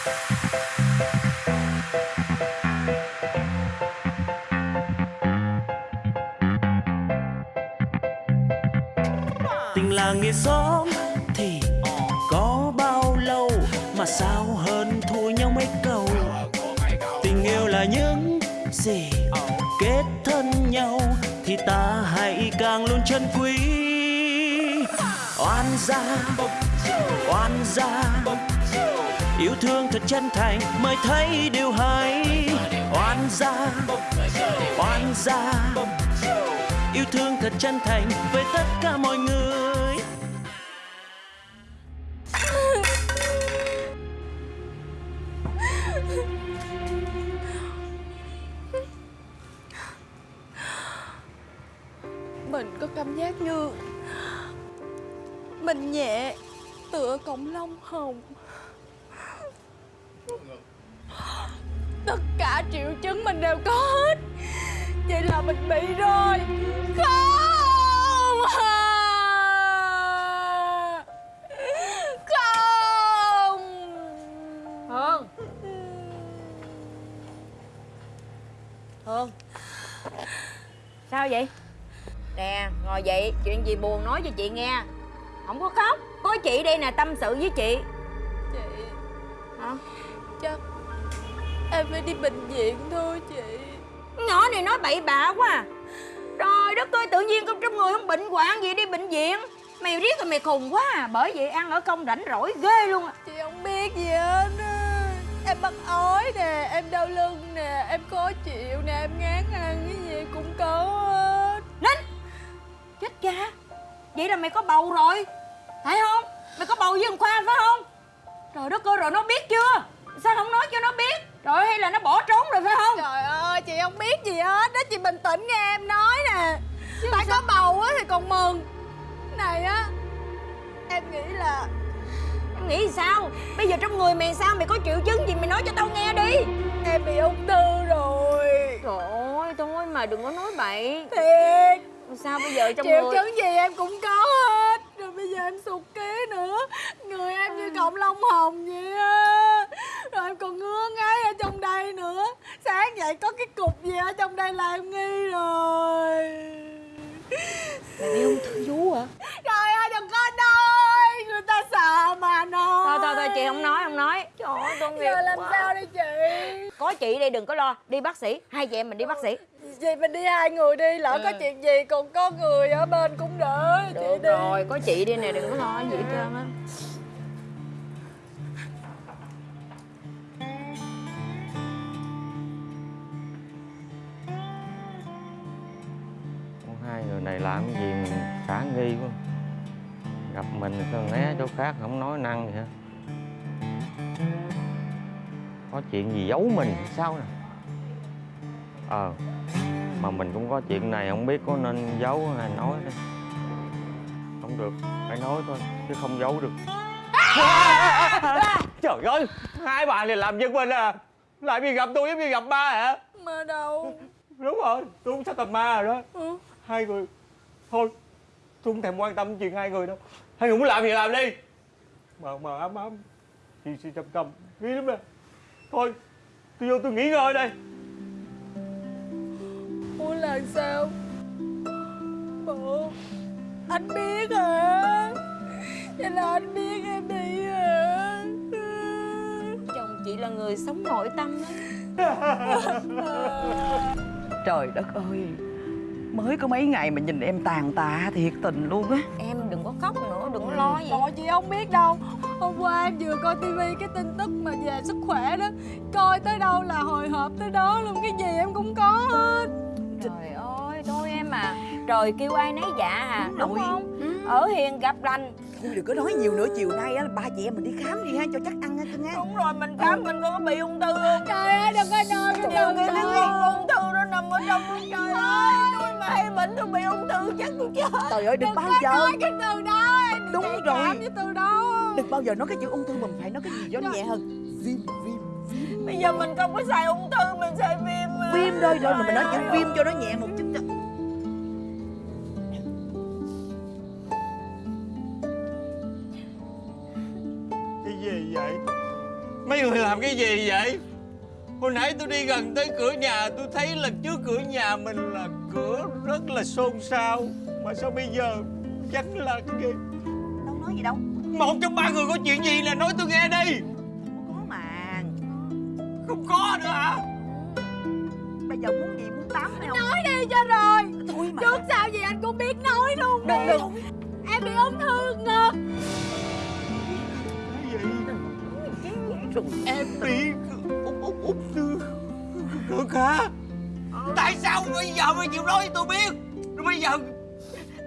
tình làng nghĩa xóm thì có bao lâu mà sao hơn thua nhau mấy câu? Tình yêu là những gì kết thân nhau thì ta hãy càng luôn chân quý. Oan gia oan gia yêu thương thật chân thành, mới thấy điều hay. Oan gia oan gia. Yêu thương thật chân thành với tất cả mọi người. Mình có cảm giác như Mình nhẹ Tựa cọng lông hồng. Tất cả triệu chứng mình đều có hết. Vậy là mình bị rồi. Không Không. Hương. Hương. Sao vậy? Nè ngồi dậy Chuyện gì buồn nói cho chị nghe. Không có khóc. Có chị đây nè tâm sự với Chị Em phải đi bệnh viện thôi chị. Nhỏ này nói bậy bạ quá à. Trời đất ơi tự nhiên trong trong người không bệnh hoạn gì đi bệnh viện. Mày riết rồi mày khùng quá à. Bởi vậy ăn ở công rảnh rỗi ghê luôn à. Chị không biết gì hết á. Em bắt ói nè, em đau lưng nè, em khó chịu nè, em ngán ăn cái gì cũng có hết. Nín! Chết cha. Vậy là mày có bầu rồi. Phải không? Mày có bầu với thằng Khoa phải không? Trời đất ơi rồi nó biết chưa? Sao không nói cho nó biết Rồi hay là nó bỏ trốn rồi phải không? Trời ơi, chị không biết gì hết đó, chị bình tĩnh nghe em nói nè. Tại có bầu á thì còn mừng. Này á, em nghĩ là Em nghĩ sao? Bây giờ trong người mày sao? Mày có triệu chứng gì mày nói cho tao nghe đi. Em bị ung thư rồi. Trời ơi thôi mà đừng có nói bậy. Thiệt, Sao bây giờ trong triệu người? chứng gì em cũng có hết. Rồi bây giờ em sụt ký nữa. Người em như cọng lông hồng vậy á. Rồi em còn ngứa ngáy ở trong đây nữa Dậy có cái cục gì ở trong đây là em nghi rồi. Mày bị ung thư vú hả? Trời ơi đừng có nói. Người ta sợ mà nói. Thôi thôi thôi chị không nói không nói. Trời ơi tôi nghiệp Giờ làm quá. sao đây chị? Có chị đây đừng có lo. Đi bác sĩ. Hai chị em mình đi bác sĩ. Vậy mình đi hai người đi Lỡ có Ừ. chuyện gì còn có người ở bên cũng đỡ. Chị Được đi. rồi có chị đi nè đừng có lo gì hết trơn á người này làm gì mình khả nghi quá. Gặp mình sao né chỗ khác không nói năng gì hết có chuyện gì giấu mình sao nè? Ờ mà mình cũng có chuyện này không biết có nên giấu hay nói đây không được phải nói thôi chứ không giấu được. Trời ơi hai bà này làm giật mình à. Lại vì gặp tôi giống như gặp ba hả? Mà đâu. Đúng rồi tôi cũng sắp tầm ma rồi đó. Ừ. hai người. Thôi tôi không thèm quan tâm chuyện hai người đâu. Hai người muốn làm gì làm đi. Mờ mờ ấm ấm. Chị chị trầm trầm nghĩ lắm nè. Thôi tôi vô tôi nghỉ ngơi đây. Muốn làm sao? Bộ Anh biết hả? Vậy là anh biết em đi hả? Chồng chị là người sống nội tâm đó Trời đất ơi Mới có mấy ngày mà nhìn em tàn tạ thiệt tình luôn á. Em đừng có khóc nữa đừng có lo gì. Trời chị không biết đâu. Hôm qua em vừa coi tivi cái tin tức mà về sức khỏe đó. Coi tới đâu là hồi hộp tới đó luôn Cái gì em cũng có hết. Trời ơi thôi em à. Trời kêu ai nấy dạ à Đúng Đúng không? Ở hiền gặp lành. Thôi đừng có nói nhiều nữa Chiều nay á ba chị em mình đi khám đi ha Cho chắc ăn ha cưng ha Đúng rồi mình khám mình có bị ung thư không? Trời ơi đừng có nói cái con ung thư nó nằm ở trong Trời ơi hay bệnh tôi bị ung thư chắc tôi chết. Trời ơi đừng Đừng bao giờ. nói cái từ đó em Đúng rồi. từ đó. Đừng bao giờ nói cái chữ ung thư Mình phải nói cái gì cho nó nhẹ hơn. Viêm viêm Bây giờ mình không có xài ung thư mình xài viêm mà. Viêm thôi rồi mình nói chữ viêm cho nó nhẹ một chút cho cái gì vậy? Mấy người làm cái gì vậy? Hồi nãy tôi đi gần tới cửa nhà Tôi thấy là trước cửa nhà mình là cửa rất là xôn xao. Mà sao bây giờ vắng là cái gì đâu nói gì đâu. Một trong ba người có chuyện gì là nói tôi nghe đi. Có mà Không có nữa hả? Bây giờ muốn gì muốn tắm hay không? Nói đi cho rồi. Thôi mà. Trước sau gì anh cũng biết nói luôn đừng đi đừng Em bị ung thư ngực. Cái gì? Em bị ung ung ung thư Ngực hả Tại sao bây giờ mới chịu nói với tôi biết? Rồi bây giờ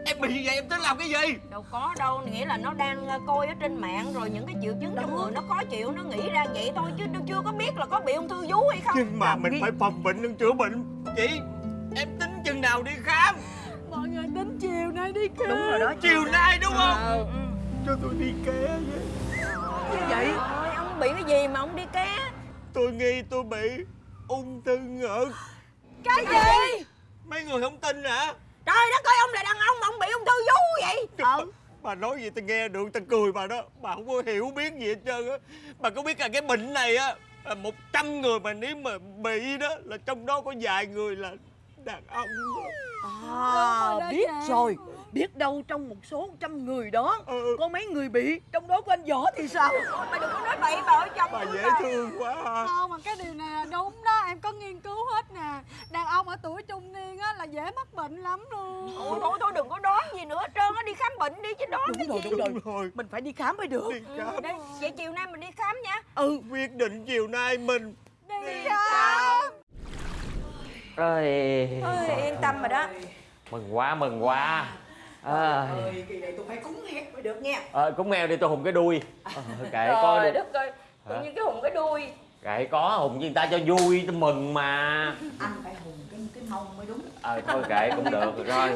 Em bị như vậy em tính làm cái gì? Đâu có đâu nghĩa là nó đang ờ, coi ở trên mạng rồi những cái triệu chứng trong người nó khó chịu nó nghĩ ra vậy thôi chứ nó chưa có biết là có bị ung thư vú hay không. Nhưng mà mình phải phòng bệnh hơn chữa bệnh. Chị Em tính chừng nào đi khám? Mọi người tính chiều nay đi khám. Đúng rồi đó Chiều nay. đúng không? Ừ. Cho tôi đi ké với. Như vậy? Ơi, ông bị cái gì mà ông đi ké? Tôi nghi tôi bị ung thư ngực Cái gì? Mấy người không tin hả? Trời đất ơi ông là đàn ông mà ông bị ung thư vú vậy. Ờ. Bà nói gì tôi nghe được tôi cười bà đó. Bà không có hiểu biết gì hết trơn á. Bà có biết là cái bệnh này á là một trăm người mà nếu mà bị đó là trong đó có vài người là đàn ông đó. à biết rồi biết đâu trong một số trăm người đó Ừ. có mấy người bị trong đó có anh võ thì sao? Mày đừng có nói bậy bà ở chồng Bà dễ bà. thương quá ha. Không mà cái điều này là đúng đó Em có nghiên cứu hết nè. Đàn ông ở tuổi trung niên á là dễ mắc bệnh lắm luôn. Ôi thôi thôi đừng có đoán gì nữa hết trơn á đi khám bệnh đi chứ đoán cái đúng rồi gì? đúng rồi. Đúng rồi. Mình phải đi khám mới được. Đi khám. Đây, vậy chiều nay mình đi khám nha. Ừ. Quyết định chiều nay mình Đi khám. Ơi Ôi, yên tâm rồi đó. Mừng quá mừng quá à, kỳ này tôi phải cúng hét mới được nha à, Cúng mèo đi tôi hùng cái đuôi. À, Kệ đi đất ơi tự nhiên cái hùng cái đuôi. Kệ có hùng với người ta cho vui tôi mừng mà. Anh phải hùng cái cái mông mới đúng. Ờ thôi kệ cũng được rồi.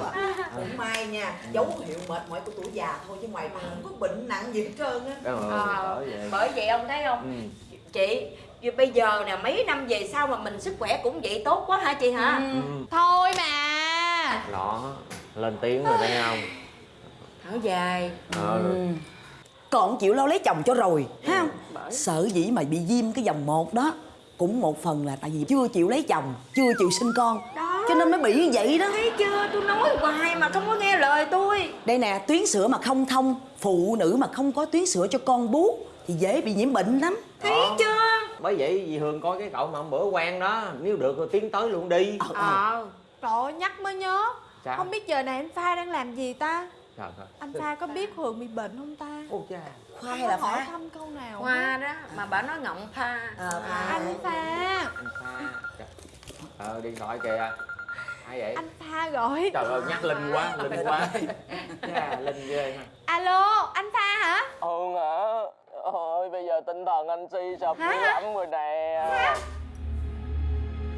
Cũng may nha dấu hiệu mệt mỏi của tuổi già thôi chứ ngoài mà không có bệnh nặng gì hết trơn á. Ờ, Ờ, bởi vậy. bởi vậy ông thấy không? Ừ. chị vì bây giờ nè mấy năm về sau mà mình sức khỏe cũng vậy tốt quá hả chị hả? Ừ. Thôi mà. Đó lên tiếng rồi thấy không? Thở dài. Ờ. Còn chịu lo lấy chồng cho rồi ha? Không sợ dĩ mà bị viêm cái vòng một đó cũng một phần là tại vì chưa chịu lấy chồng chưa chịu sinh con. Đó. cho nên mới bị như vậy đó. Thấy chưa? Tôi nói hoài mà không có nghe lời tôi. Đây nè tuyến sữa mà không thông phụ nữ mà không có tuyến sữa cho con bú thì dễ bị nhiễm bệnh lắm. Thấy chưa? Bởi vậy dì Hương coi cái cậu mà hôm bữa quen đó Nếu được rồi tiến tới luôn đi. Ờ. Trời ơi, nhắc mới nhớ Sao? Không biết giờ này anh Pha đang làm gì ta? Trời ơi. Anh Pha có biết Hường bị bệnh không ta? Ôi cha khoa Không hay là hỏi thăm câu nào? Hoa đó mà bà nói ngọng pha. Ờ, pha. Anh Pha. Anh Pha. Ờ điện thoại kìa. Ai vậy? Anh Pha gọi. Trời ơi nhắc Linh quá Linh quá. Cha Linh ghê ha Alo, anh Pha hả? Hương hả? Ôi bây giờ tinh thần anh suy sụp Hả? dữ lắm rồi nè.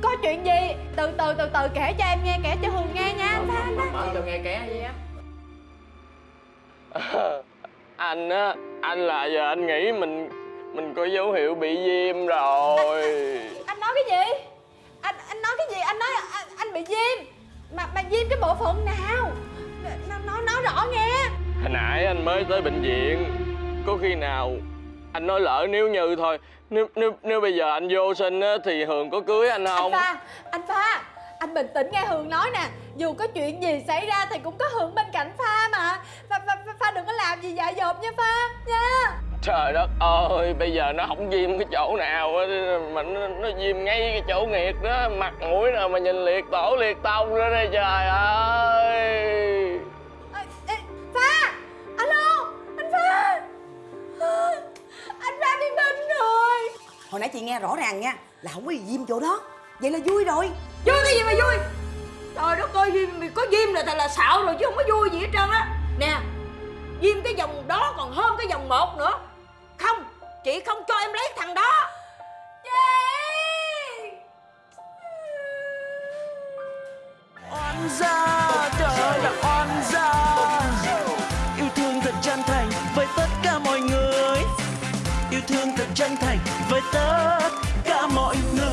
Có chuyện gì? Từ từ từ từ kể cho em nghe, kể cho Hường nghe nha anh Pha anh nghe ké đi á anh á anh là giờ anh nghĩ mình mình có dấu hiệu bị viêm rồi Anh nói cái gì? Anh anh nói cái gì? Anh nói anh, anh bị viêm Mà mà viêm cái bộ phận nào? Nói, nói, nói rõ nghe hồi nãy anh mới tới bệnh viện có khi nào anh nói lỡ nếu như thôi nếu nếu nếu bây giờ anh vô sinh á thì hường có cưới anh Anh không Pha, anh Pha Anh bình tĩnh nghe Hường nói nè. Dù có chuyện gì xảy ra thì cũng có Hường bên cạnh Pha mà. Pha, Pha, Pha, Pha đừng có làm gì dại dột nha Pha Nha. Trời đất ơi bây giờ nó không viêm cái chỗ nào á mà nó, nó viêm ngay cái chỗ nghiệt đó. Mặt mũi nào mà nhìn liệt tổ liệt tông nữa đây trời ơi. Ê, ê, Pha Alo Anh Pha. Anh Pha bị bệnh rồi. Hồi nãy chị nghe rõ ràng nha là không có gì viêm chỗ đó. Vậy là vui rồi vui cái gì mà vui? Trời đất ơi viêm có diêm là thật là xạo rồi chứ không có vui gì hết trơn á. Nè diêm cái vòng đó còn hơn cái vòng một nữa. Không, chị không cho em lấy thằng đó. Chị! Oan gia, trời là oan gia. Yêu thương thật chân thành với tất cả mọi người. Yêu thương thật chân thành với tất cả mọi người.